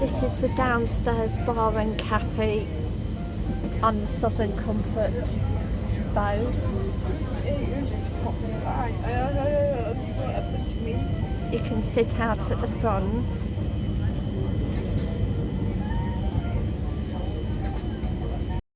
This is the downstairs bar and cafe on the Southern Comfort boat. You can sit out at the front